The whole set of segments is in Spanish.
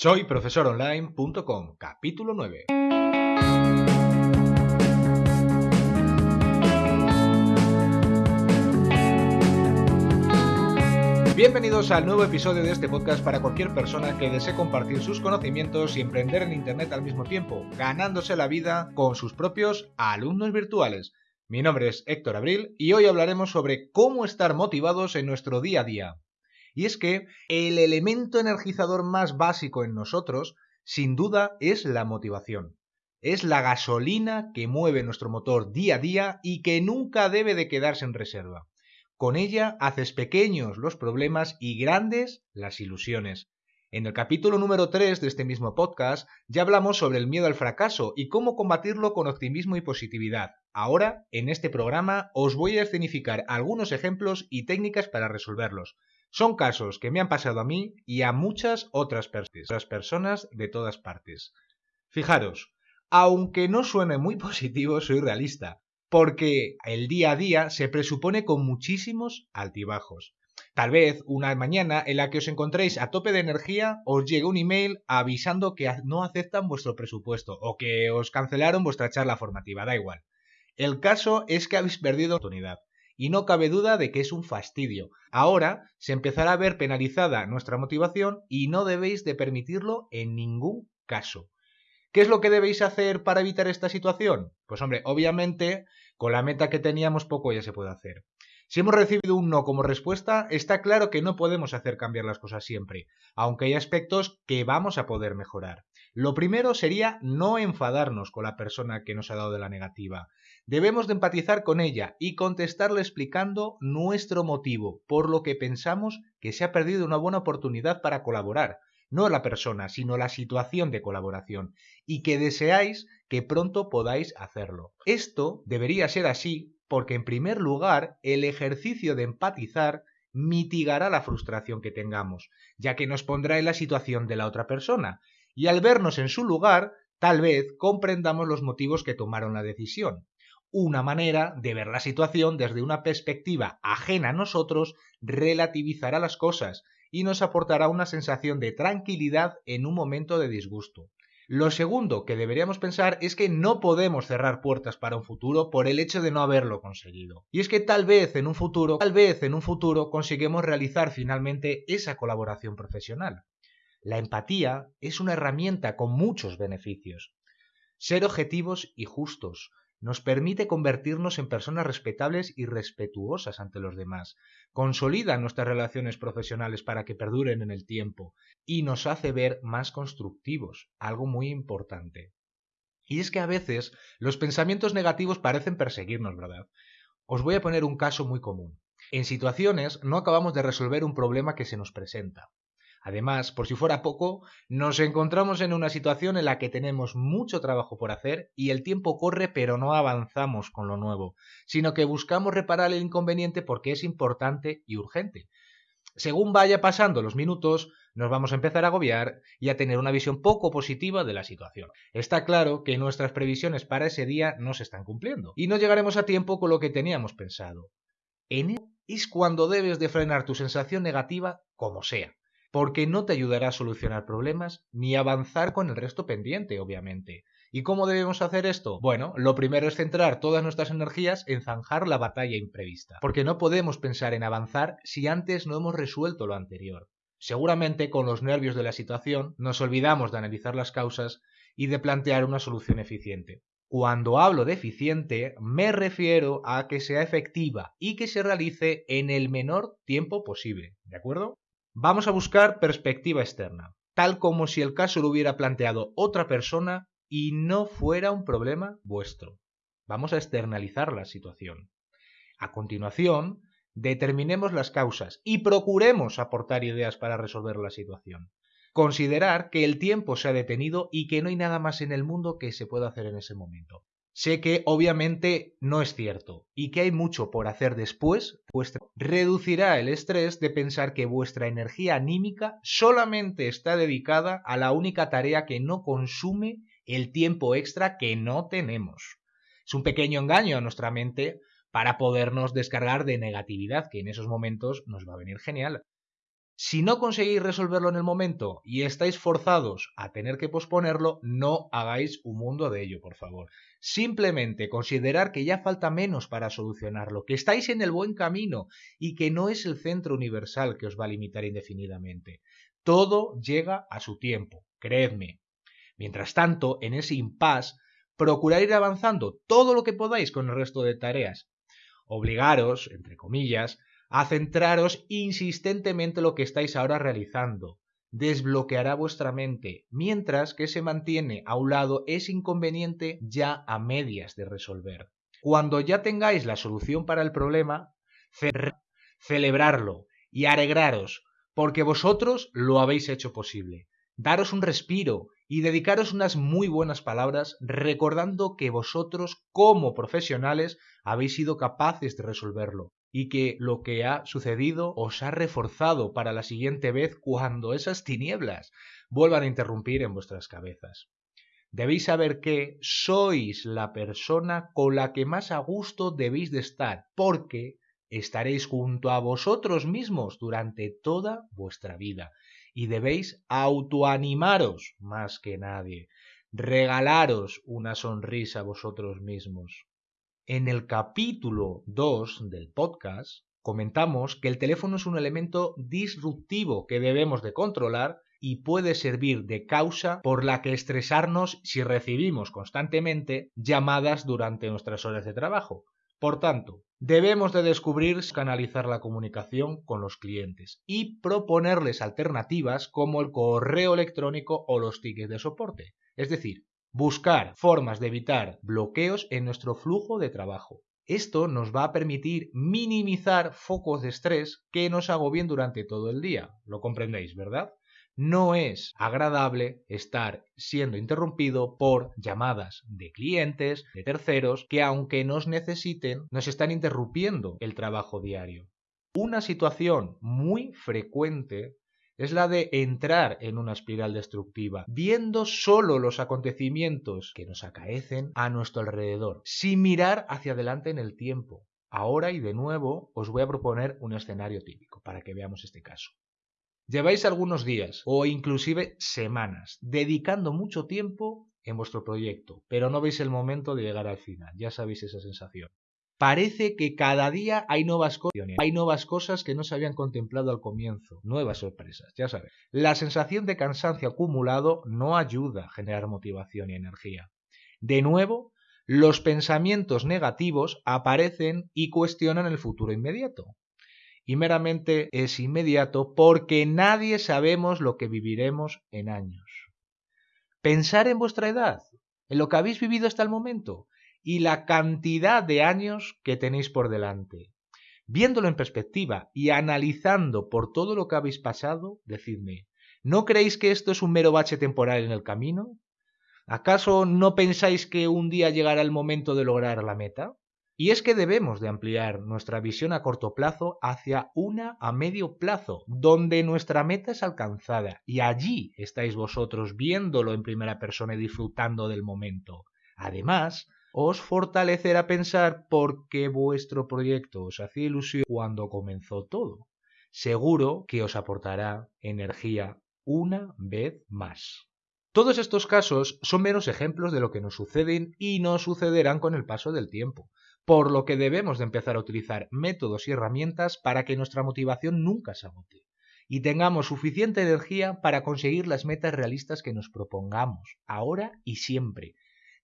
Soy profesoronline.com, capítulo 9. Bienvenidos al nuevo episodio de este podcast para cualquier persona que desee compartir sus conocimientos y emprender en Internet al mismo tiempo, ganándose la vida con sus propios alumnos virtuales. Mi nombre es Héctor Abril y hoy hablaremos sobre cómo estar motivados en nuestro día a día. Y es que el elemento energizador más básico en nosotros, sin duda, es la motivación. Es la gasolina que mueve nuestro motor día a día y que nunca debe de quedarse en reserva. Con ella haces pequeños los problemas y grandes las ilusiones. En el capítulo número 3 de este mismo podcast ya hablamos sobre el miedo al fracaso y cómo combatirlo con optimismo y positividad. Ahora, en este programa, os voy a escenificar algunos ejemplos y técnicas para resolverlos. Son casos que me han pasado a mí y a muchas otras, personas de todas partes. Fijaros, aunque no suene muy positivo, soy realista, porque el día a día se presupone con muchísimos altibajos. Tal vez una mañana en la que os encontréis a tope de energía os llegue un email avisando que no aceptan vuestro presupuesto o que os cancelaron vuestra charla formativa, da igual. El caso es que habéis perdido oportunidad y no cabe duda de que es un fastidio. Ahora se empezará a ver penalizada nuestra motivación y no debéis de permitirlo en ningún caso. ¿Qué es lo que debéis hacer para evitar esta situación? Pues hombre, obviamente, con la meta que teníamos poco ya se puede hacer. Si hemos recibido un no como respuesta, está claro que no podemos hacer cambiar las cosas siempre, aunque hay aspectos que vamos a poder mejorar. Lo primero sería no enfadarnos con la persona que nos ha dado de la negativa. Debemos de empatizar con ella y contestarle explicando nuestro motivo, por lo que pensamos que se ha perdido una buena oportunidad para colaborar, no la persona, sino la situación de colaboración, y que deseáis que pronto podáis hacerlo. Esto debería ser así porque, en primer lugar, el ejercicio de empatizar mitigará la frustración que tengamos, ya que nos pondrá en la situación de la otra persona, y al vernos en su lugar, tal vez comprendamos los motivos que tomaron la decisión. Una manera de ver la situación desde una perspectiva ajena a nosotros relativizará las cosas y nos aportará una sensación de tranquilidad en un momento de disgusto. Lo segundo que deberíamos pensar es que no podemos cerrar puertas para un futuro por el hecho de no haberlo conseguido. Y es que tal vez en un futuro, tal vez en un futuro conseguimos realizar finalmente esa colaboración profesional. La empatía es una herramienta con muchos beneficios. Ser objetivos y justos nos permite convertirnos en personas respetables y respetuosas ante los demás, consolida nuestras relaciones profesionales para que perduren en el tiempo y nos hace ver más constructivos, algo muy importante. Y es que a veces los pensamientos negativos parecen perseguirnos, ¿verdad? Os voy a poner un caso muy común. En situaciones no acabamos de resolver un problema que se nos presenta. Además, por si fuera poco, nos encontramos en una situación en la que tenemos mucho trabajo por hacer y el tiempo corre pero no avanzamos con lo nuevo, sino que buscamos reparar el inconveniente porque es importante y urgente. Según vaya pasando los minutos, nos vamos a empezar a agobiar y a tener una visión poco positiva de la situación. Está claro que nuestras previsiones para ese día no se están cumpliendo y no llegaremos a tiempo con lo que teníamos pensado. En es cuando debes de frenar tu sensación negativa como sea porque no te ayudará a solucionar problemas ni avanzar con el resto pendiente, obviamente. ¿Y cómo debemos hacer esto? Bueno, lo primero es centrar todas nuestras energías en zanjar la batalla imprevista, porque no podemos pensar en avanzar si antes no hemos resuelto lo anterior. Seguramente con los nervios de la situación nos olvidamos de analizar las causas y de plantear una solución eficiente. Cuando hablo de eficiente, me refiero a que sea efectiva y que se realice en el menor tiempo posible, ¿de acuerdo? Vamos a buscar perspectiva externa, tal como si el caso lo hubiera planteado otra persona y no fuera un problema vuestro. Vamos a externalizar la situación. A continuación, determinemos las causas y procuremos aportar ideas para resolver la situación. Considerar que el tiempo se ha detenido y que no hay nada más en el mundo que se pueda hacer en ese momento. Sé que obviamente no es cierto y que hay mucho por hacer después, pues reducirá el estrés de pensar que vuestra energía anímica solamente está dedicada a la única tarea que no consume el tiempo extra que no tenemos. Es un pequeño engaño a nuestra mente para podernos descargar de negatividad, que en esos momentos nos va a venir genial. Si no conseguís resolverlo en el momento y estáis forzados a tener que posponerlo, no hagáis un mundo de ello, por favor. Simplemente considerar que ya falta menos para solucionarlo, que estáis en el buen camino y que no es el centro universal que os va a limitar indefinidamente. Todo llega a su tiempo, creedme. Mientras tanto, en ese impasse, procurad ir avanzando todo lo que podáis con el resto de tareas. Obligaros, entre comillas, a centraros insistentemente en lo que estáis ahora realizando. Desbloqueará vuestra mente, mientras que se mantiene a un lado ese inconveniente ya a medias de resolver. Cuando ya tengáis la solución para el problema, celebrarlo y alegraros, porque vosotros lo habéis hecho posible. Daros un respiro y dedicaros unas muy buenas palabras recordando que vosotros como profesionales habéis sido capaces de resolverlo y que lo que ha sucedido os ha reforzado para la siguiente vez cuando esas tinieblas vuelvan a interrumpir en vuestras cabezas. Debéis saber que sois la persona con la que más a gusto debéis de estar, porque estaréis junto a vosotros mismos durante toda vuestra vida y debéis autoanimaros más que nadie, regalaros una sonrisa a vosotros mismos. En el capítulo 2 del podcast comentamos que el teléfono es un elemento disruptivo que debemos de controlar y puede servir de causa por la que estresarnos si recibimos constantemente llamadas durante nuestras horas de trabajo. Por tanto, debemos de descubrir canalizar la comunicación con los clientes y proponerles alternativas como el correo electrónico o los tickets de soporte. Es decir, Buscar formas de evitar bloqueos en nuestro flujo de trabajo. Esto nos va a permitir minimizar focos de estrés que nos agobien durante todo el día. Lo comprendéis, ¿verdad? No es agradable estar siendo interrumpido por llamadas de clientes, de terceros, que aunque nos necesiten, nos están interrumpiendo el trabajo diario. Una situación muy frecuente es la de entrar en una espiral destructiva, viendo solo los acontecimientos que nos acaecen a nuestro alrededor, sin mirar hacia adelante en el tiempo. Ahora y de nuevo os voy a proponer un escenario típico para que veamos este caso. Lleváis algunos días o inclusive semanas dedicando mucho tiempo en vuestro proyecto, pero no veis el momento de llegar al final, ya sabéis esa sensación. Parece que cada día hay nuevas cosas, hay nuevas cosas que no se habían contemplado al comienzo, nuevas sorpresas, ya sabes. La sensación de cansancio acumulado no ayuda a generar motivación y energía. De nuevo, los pensamientos negativos aparecen y cuestionan el futuro inmediato. Y meramente es inmediato porque nadie sabemos lo que viviremos en años. Pensar en vuestra edad, en lo que habéis vivido hasta el momento, y la cantidad de años que tenéis por delante. Viéndolo en perspectiva y analizando por todo lo que habéis pasado, decidme, ¿no creéis que esto es un mero bache temporal en el camino? ¿Acaso no pensáis que un día llegará el momento de lograr la meta? Y es que debemos de ampliar nuestra visión a corto plazo hacia una a medio plazo, donde nuestra meta es alcanzada, y allí estáis vosotros viéndolo en primera persona y disfrutando del momento. Además, os fortalecerá pensar por qué vuestro proyecto os hacía ilusión cuando comenzó todo. Seguro que os aportará energía una vez más. Todos estos casos son meros ejemplos de lo que nos suceden y nos sucederán con el paso del tiempo, por lo que debemos de empezar a utilizar métodos y herramientas para que nuestra motivación nunca se agote y tengamos suficiente energía para conseguir las metas realistas que nos propongamos, ahora y siempre.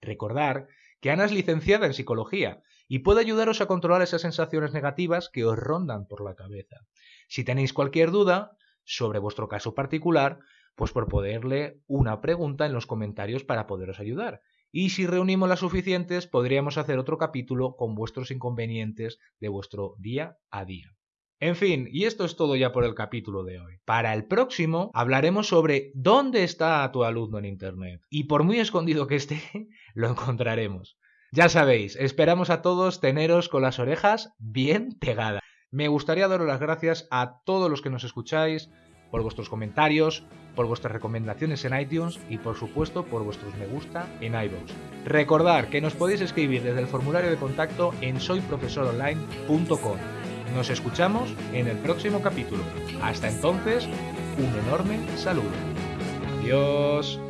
Recordar que Ana es licenciada en psicología y puede ayudaros a controlar esas sensaciones negativas que os rondan por la cabeza. Si tenéis cualquier duda sobre vuestro caso particular, pues por poderle una pregunta en los comentarios para poderos ayudar. Y si reunimos las suficientes, podríamos hacer otro capítulo con vuestros inconvenientes de vuestro día a día. En fin, y esto es todo ya por el capítulo de hoy. Para el próximo hablaremos sobre dónde está tu alumno en Internet. Y por muy escondido que esté, lo encontraremos. Ya sabéis, esperamos a todos teneros con las orejas bien pegadas. Me gustaría daros las gracias a todos los que nos escucháis por vuestros comentarios, por vuestras recomendaciones en iTunes y por supuesto por vuestros me gusta en iVoox. Recordad que nos podéis escribir desde el formulario de contacto en soyprofesoronline.com Nos escuchamos en el próximo capítulo. Hasta entonces, un enorme saludo. Adiós.